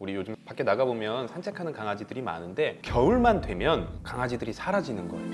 우리 요즘 밖에 나가보면 산책하는 강아지들이 많은데 겨울만 되면 강아지들이 사라지는 거예요.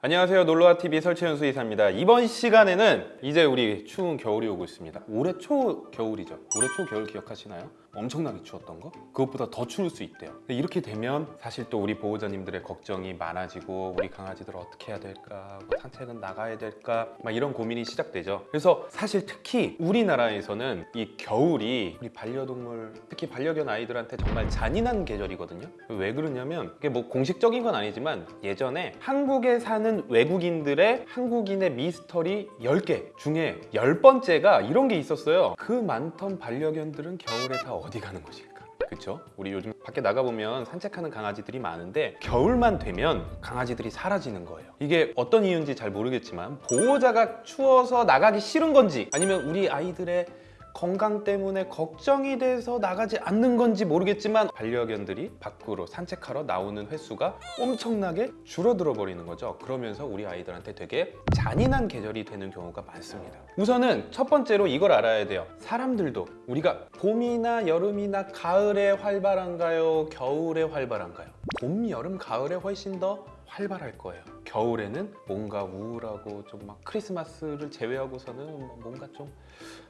안녕하세요. 놀러와TV 설채연 수의사입니다. 이번 시간에는 이제 우리 추운 겨울이 오고 있습니다. 올해 초 겨울이죠. 올해 초 겨울 기억하시나요? 엄청나게 추웠던 거? 그것보다 더 추울 수 있대요. 이렇게 되면 사실 또 우리 보호자님들의 걱정이 많아지고 우리 강아지들 어떻게 해야 될까? 뭐 산책은 나가야 될까? 막 이런 고민이 시작되죠. 그래서 사실 특히 우리나라에서는 이 겨울이 우리 반려동물 특히 반려견 아이들한테 정말 잔인한 계절이거든요. 왜 그러냐면 이게 뭐 공식적인 건 아니지만 예전에 한국에 사는 외국인들의 한국인의 미스터리 10개 중에 10번째가 이런 게 있었어요. 그 많던 반려견들은 겨울에 다 어디 가는 것일까 그쵸? 우리 요즘 밖에 나가보면 산책하는 강아지들이 많은데 겨울만 되면 강아지들이 사라지는 거예요 이게 어떤 이유인지 잘 모르겠지만 보호자가 추워서 나가기 싫은 건지 아니면 우리 아이들의 건강 때문에 걱정이 돼서 나가지 않는 건지 모르겠지만 반려견들이 밖으로 산책하러 나오는 횟수가 엄청나게 줄어들어 버리는 거죠 그러면서 우리 아이들한테 되게 잔인한 계절이 되는 경우가 많습니다 우선은 첫 번째로 이걸 알아야 돼요 사람들도 우리가 봄이나 여름이나 가을에 활발한가요? 겨울에 활발한가요? 봄, 여름, 가을에 훨씬 더 활발할 거예요. 겨울에는 뭔가 우울하고 좀 막 크리스마스를 제외하고서는 뭔가 좀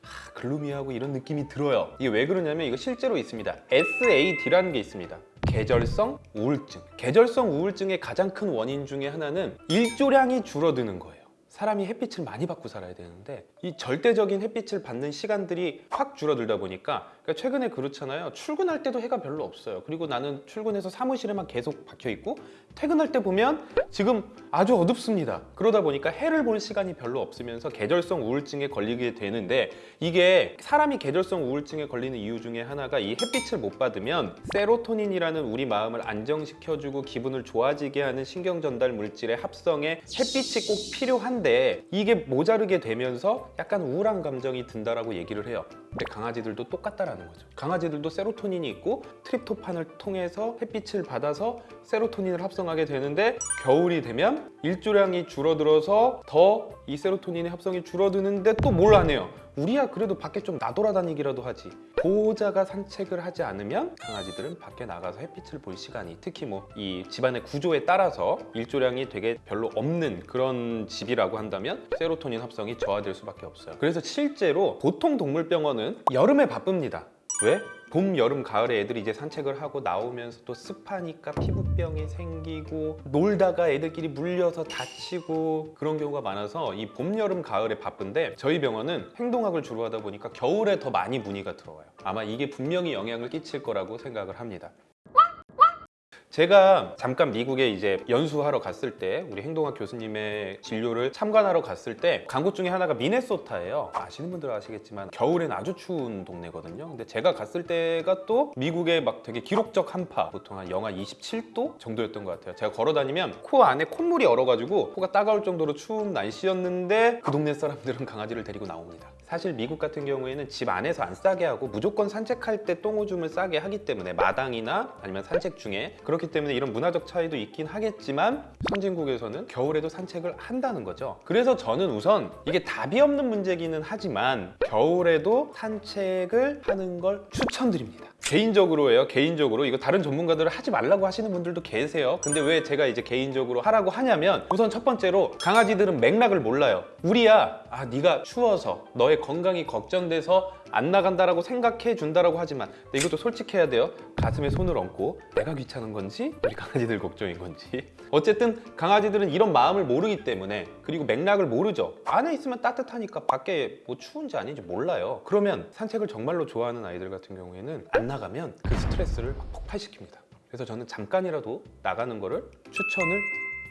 하, 글루미하고 이런 느낌이 들어요. 이게 왜 그러냐면 이거 실제로 있습니다. SAD라는 게 있습니다. 계절성 우울증. 계절성 우울증의 가장 큰 원인 중에 하나는 일조량이 줄어드는 거예요. 사람이 햇빛을 많이 받고 살아야 되는데 이 절대적인 햇빛을 받는 시간들이 확 줄어들다 보니까 그러니까 최근에 그렇잖아요. 출근할 때도 해가 별로 없어요. 그리고 나는 출근해서 사무실에만 계속 박혀 있고 퇴근할 때 보면 지금 아주 어둡습니다. 그러다 보니까 해를 볼 시간이 별로 없으면서 계절성 우울증에 걸리게 되는데 이게 사람이 계절성 우울증에 걸리는 이유 중에 하나가 이 햇빛을 못 받으면 세로토닌이라는 우리 마음을 안정시켜주고 기분을 좋아지게 하는 신경 전달 물질의 합성에 햇빛이 꼭 필요한데 이게 모자르게 되면서 약간 우울한 감정이 든다라고 얘기를 해요. 근데 강아지들도 똑같다라는 거죠. 강아지들도 세로토닌이 있고 트립토판을 통해서 햇빛을 받아서 세로토닌을 합성하게 되는데 겨울이 되면 일조량이 줄어들어서 더 이 세로토닌의 합성이 줄어드는데 또뭘 하네요 우리야 그래도 밖에 좀 나돌아다니기라도 하지. 보호자가 산책을 하지 않으면 강아지들은 밖에 나가서 햇빛을 볼 시간이 특히 뭐 이 집안의 구조에 따라서 일조량이 되게 별로 없는 그런 집이라고 한다면 세로토닌 합성이 저하될 수밖에 없어요. 그래서 실제로 보통 동물병원은 여름에 바쁩니다 왜? 봄, 여름, 가을에 애들이 이제 산책을 하고 나오면서 또 습하니까 피부병이 생기고 놀다가 애들끼리 물려서 다치고 그런 경우가 많아서 이 봄, 여름, 가을에 바쁜데 저희 병원은 행동학을 주로 하다 보니까 겨울에 더 많이 문의가 들어와요 아마 이게 분명히 영향을 끼칠 거라고 생각을 합니다 제가 잠깐 미국에 이제 연수하러 갔을 때 우리 행동학 교수님의 진료를 참관하러 갔을 때간곳 중에 하나가 미네소타예요. 아시는 분들은 아시겠지만 겨울엔 아주 추운 동네거든요. 근데 제가 갔을 때가 또 미국의 막 되게 기록적 한파 보통 한 영하 27도 정도였던 것 같아요. 제가 걸어 다니면 코 안에 콧물이 얼어가지고 코가 따가울 정도로 추운 날씨였는데 그 동네 사람들은 강아지를 데리고 나옵니다 사실 미국 같은 경우에는 집 안에서 안 싸게 하고 무조건 산책할 때 똥오줌을 싸게 하기 때문에 마당이나 아니면 산책 중에 그렇기 때문에 이런 문화적 차이도 있긴 하겠지만 선진국에서는 겨울에도 산책을 한다는 거죠. 그래서 저는 우선 이게 답이 없는 문제기는 하지만 겨울에도 산책을 하는 걸 추천드립니다 개인적으로예요. 개인적으로 이거 다른 전문가들은 하지 말라고 하시는 분들도 계세요. 근데 왜 제가 이제 개인적으로 하라고 하냐면 우선 첫 번째로 강아지들은 맥락을 몰라요. 우리야 아 네가 추워서 너의 건강이 걱정돼서 안 나간다라고 생각해 준다라고 하지만 근데 이것도 솔직해야 돼요. 가슴에 손을 얹고 내가 귀찮은 건지 우리 강아지들 걱정인 건지. 어쨌든 강아지들은 이런 마음을 모르기 때문에 그리고 맥락을 모르죠. 안에 있으면 따뜻하니까 밖에 뭐 추운지 아닌지 몰라요. 그러면 산책을 정말로 좋아하는 아이들 같은 경우에는 안 나가면 그 스트레스를 막 폭발시킵니다. 그래서 저는 잠깐이라도 나가는 거를 추천을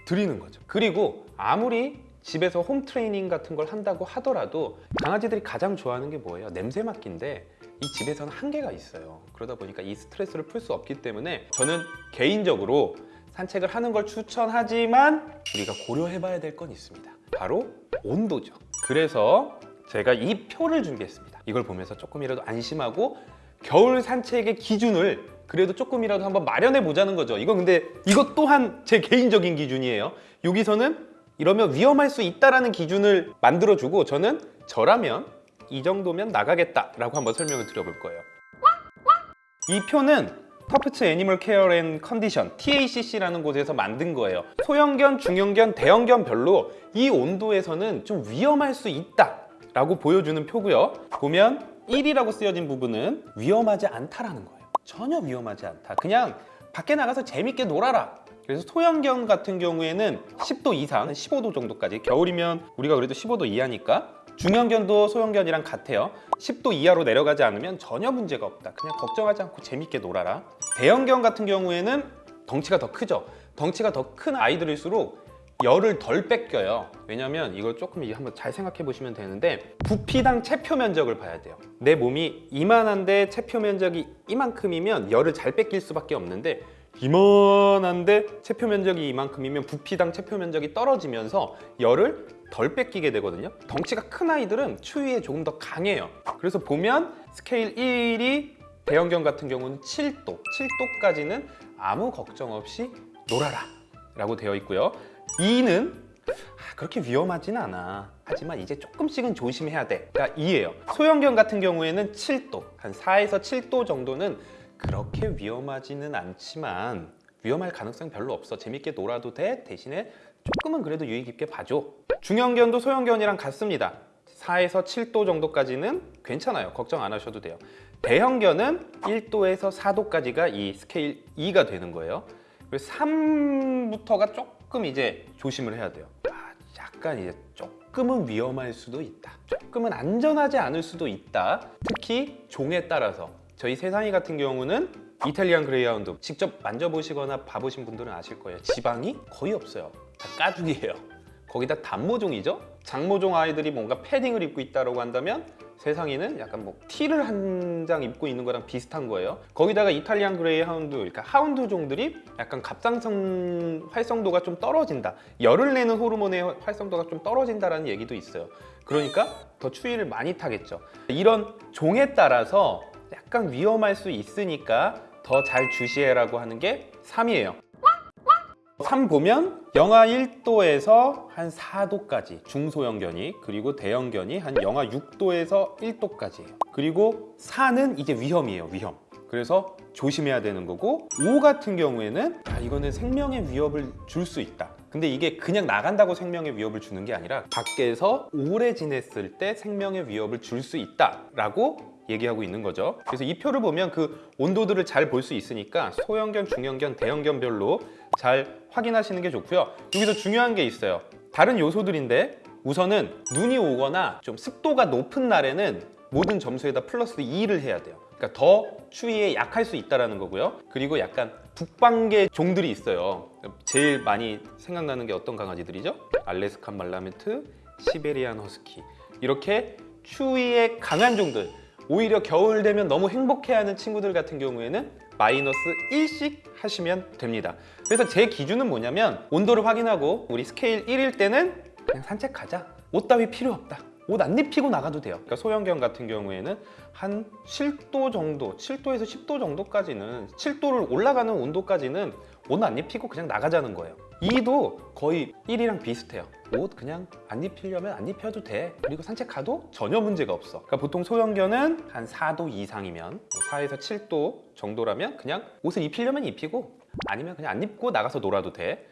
드리는 거죠. 그리고 아무리 집에서 홈 트레이닝 같은 걸 한다고 하더라도 강아지들이 가장 좋아하는 게 뭐예요? 냄새 맡기인데 이 집에서는 한계가 있어요. 그러다 보니까 이 스트레스를 풀 수 없기 때문에 저는 개인적으로 산책을 하는 걸 추천하지만 우리가 고려해 봐야 될 건 있습니다. 바로 온도죠. 그래서 제가 이 표를 준비했습니다. 이걸 보면서 조금이라도 안심하고 겨울 산책의 기준을 그래도 조금이라도 한번 마련해 보자는 거죠. 이건 근데 이것 또한 제 개인적인 기준이에요. 여기서는 이러면 위험할 수 있다라는 기준을 만들어주고 저는 저라면 이 정도면 나가겠다라고 한번 설명을 드려볼 거예요. 이 표는 Tufts Animal Care and Condition TACC라는 곳에서 만든 거예요. 소형견, 중형견, 대형견 별로 이 온도에서는 좀 위험할 수 있다 라고 보여주는 표고요. 보면 1이라고 쓰여진 부분은 위험하지 않다라는 거예요. 전혀 위험하지 않다. 그냥 밖에 나가서 재밌게 놀아라. 그래서 소형견 같은 경우에는 10도 이상, 15도 정도까지. 겨울이면 우리가 그래도 15도 이하니까 중형견도 소형견이랑 같아요. 10도 이하로 내려가지 않으면 전혀 문제가 없다. 그냥 걱정하지 않고 재밌게 놀아라. 대형견 같은 경우에는 덩치가 더 크죠. 덩치가 더 큰 아이들일수록 열을 덜 뺏겨요. 왜냐면 이걸 조금 한번 잘 생각해 보시면 되는데 부피당 체표 면적을 봐야 돼요. 내 몸이 이만한데 체표 면적이 이만큼이면 열을 잘 뺏길 수밖에 없는데 이만한데 체표 면적이 이만큼이면 부피당 체표 면적이 떨어지면서 열을 덜 뺏기게 되거든요. 덩치가 큰 아이들은 추위에 조금 더 강해요. 그래서 보면 스케일 1이 대형견 같은 경우는 7도 7도까지는 아무 걱정 없이 놀아라 라고 되어 있고요. 2는 아, 그렇게 위험하진 않아. 하지만 이제 조금씩은 조심해야 돼가 2예요. 소형견 같은 경우에는 7도 한 4에서 7도 정도는 그렇게 위험하지는 않지만 위험할 가능성 별로 없어. 재밌게 놀아도 돼. 대신에 조금은 그래도 유의 깊게 봐줘. 중형견도 소형견이랑 같습니다. 4에서 7도 정도까지는 괜찮아요. 걱정 안 하셔도 돼요. 대형견은 1도에서 4도까지가 이 스케일 2가 되는 거예요. 그래서 3부터가 조금 이제 조심을 해야 돼요. 아, 약간 이제 조금은 위험할 수도 있다. 조금은 안전하지 않을 수도 있다. 특히 종에 따라서 저희 세상이 같은 경우는 이탈리안 그레이하운드 직접 만져보시거나 봐보신 분들은 아실 거예요. 지방이 거의 없어요. 다 가죽이에요. 거기다 단모종이죠? 장모종 아이들이 뭔가 패딩을 입고 있다고 한다면 세상이는 약간 뭐 티를 한 장 입고 있는 거랑 비슷한 거예요. 거기다가 이탈리안 그레이하운드 그러니까 하운드 종들이 약간 갑상선 활성도가 좀 떨어진다. 열을 내는 호르몬의 활성도가 좀 떨어진다라는 얘기도 있어요. 그러니까 더 추위를 많이 타겠죠. 이런 종에 따라서 약간 위험할 수 있으니까 더 잘 주시해라고 하는 게 3이에요. 3 보면 영하 1도에서 한 4도까지 중소형견이 그리고 대형견이 한 영하 6도에서 1도까지예요 그리고 4는 이제 위험이에요 위험. 그래서 조심해야 되는 거고 5 같은 경우에는 아, 이거는 생명의 위협을 줄 수 있다. 근데 이게 그냥 나간다고 생명의 위협을 주는 게 아니라 밖에서 오래 지냈을 때 생명의 위협을 줄 수 있다 라고 얘기하고 있는 거죠. 그래서 이 표를 보면 그 온도들을 잘 볼 수 있으니까 소형견, 중형견, 대형견별로 잘 확인하시는 게 좋고요. 여기서 중요한 게 있어요. 다른 요소들인데 우선은 눈이 오거나 좀 습도가 높은 날에는 모든 점수에다 플러스 2를 해야 돼요. 그러니까 더 추위에 약할 수 있다는 거고요. 그리고 약간 북방계 종들이 있어요. 제일 많이 생각나는 게 어떤 강아지들이죠? 알래스칸 말라메트, 시베리안 허스키. 이렇게 추위에 강한 종들 오히려 겨울 되면 너무 행복해하는 친구들 같은 경우에는 마이너스 1씩 하시면 됩니다. 그래서 제 기준은 뭐냐면 온도를 확인하고 우리 스케일 1일 때는 그냥 산책 가자. 옷 따위 필요 없다. 옷 안 입히고 나가도 돼요. 그러니까 소형견 같은 경우에는 한 7도 정도 7도에서 10도 정도까지는 7도를 올라가는 온도까지는 옷 안 입히고 그냥 나가자는 거예요. 2도 거의 1이랑 비슷해요 옷 그냥 안 입히려면 안 입혀도 돼. 그리고 산책 가도 전혀 문제가 없어. 그러니까 보통 소형견은 한 4도 이상이면 4에서 7도 정도라면 그냥 옷을 입히려면 입히고 아니면 그냥 안 입고 나가서 놀아도 돼.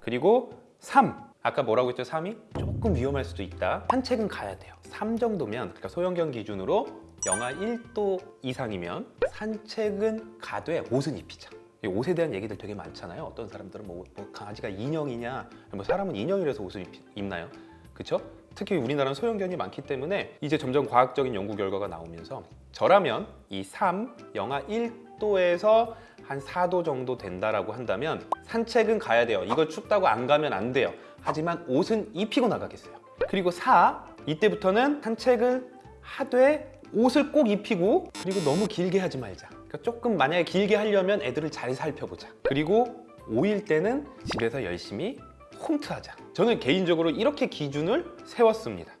그리고 3 아까 뭐라고 했죠? 3이? 조금 위험할 수도 있다. 산책은 가야 돼요. 3 정도면 그러니까 소형견 기준으로 영하 1도 이상이면 산책은 가되 옷은 입히자. 이 옷에 대한 얘기들 되게 많잖아요. 어떤 사람들은 뭐, 뭐 강아지가 인형이냐? 뭐 사람은 인형이라서 옷을 입, 입나요? 그쵸? 특히 우리나라는 소형견이 많기 때문에 이제 점점 과학적인 연구 결과가 나오면서 저라면 이 3, 영하 1도에서 한 4도 정도 된다라고 한다면 산책은 가야 돼요. 이거 춥다고 안 가면 안 돼요. 하지만 옷은 입히고 나가겠어요. 그리고 4, 이때부터는 산책을 하되 옷을 꼭 입히고 그리고 너무 길게 하지 말자 그러니까 조금 만약에 길게 하려면 애들을 잘 살펴보자. 그리고 5일 때는 집에서 열심히 홈트하자. 저는 개인적으로 이렇게 기준을 세웠습니다.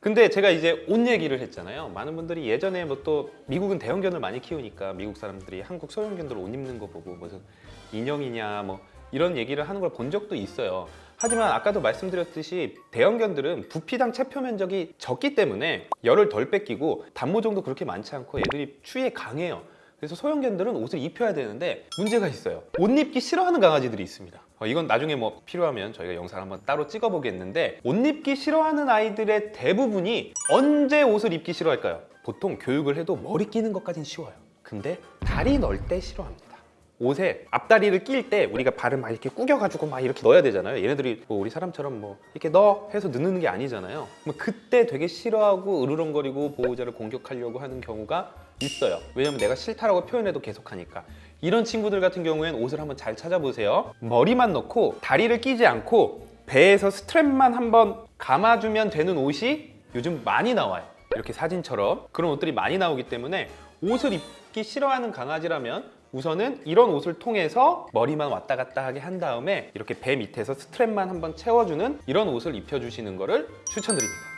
근데 제가 이제 옷 얘기를 했잖아요. 많은 분들이 예전에 뭐 또 미국은 대형견을 많이 키우니까 미국 사람들이 한국 소형견들 옷 입는 거 보고 무슨 인형이냐 뭐 이런 얘기를 하는 걸 본 적도 있어요 하지만 아까도 말씀드렸듯이 대형견들은 부피당 체표 면적이 적기 때문에 열을 덜 뺏기고 단모종도 그렇게 많지 않고 얘들이 추위에 강해요. 그래서 소형견들은 옷을 입혀야 되는데 문제가 있어요. 옷 입기 싫어하는 강아지들이 있습니다. 어, 이건 나중에 뭐 필요하면 저희가 영상 한번 따로 찍어보겠는데 옷 입기 싫어하는 아이들의 대부분이 언제 옷을 입기 싫어할까요? 보통 교육을 해도 머리 끼는 것까진 쉬워요. 근데 다리 넣을 때 싫어합니다. 옷에 앞다리를 낄 때 우리가 발을 막 이렇게 구겨가지고 막 이렇게 넣어야 되잖아요. 얘네들이 뭐 우리 사람처럼 뭐 이렇게 넣어 해서 넣는 게 아니잖아요. 뭐 그때 되게 싫어하고 으르렁거리고 보호자를 공격하려고 하는 경우가 있어요. 왜냐면 내가 싫다라고 표현해도 계속 하니까. 이런 친구들 같은 경우에는 옷을 한번 잘 찾아보세요. 머리만 넣고 다리를 끼지 않고 배에서 스트랩만 한번 감아주면 되는 옷이 요즘 많이 나와요. 이렇게 사진처럼 그런 옷들이 많이 나오기 때문에 옷을 입기 싫어하는 강아지라면 우선은 이런 옷을 통해서 머리만 왔다 갔다 하게 한 다음에 이렇게 배 밑에서 스트랩만 한번 채워주는 이런 옷을 입혀주시는 거를 추천드립니다.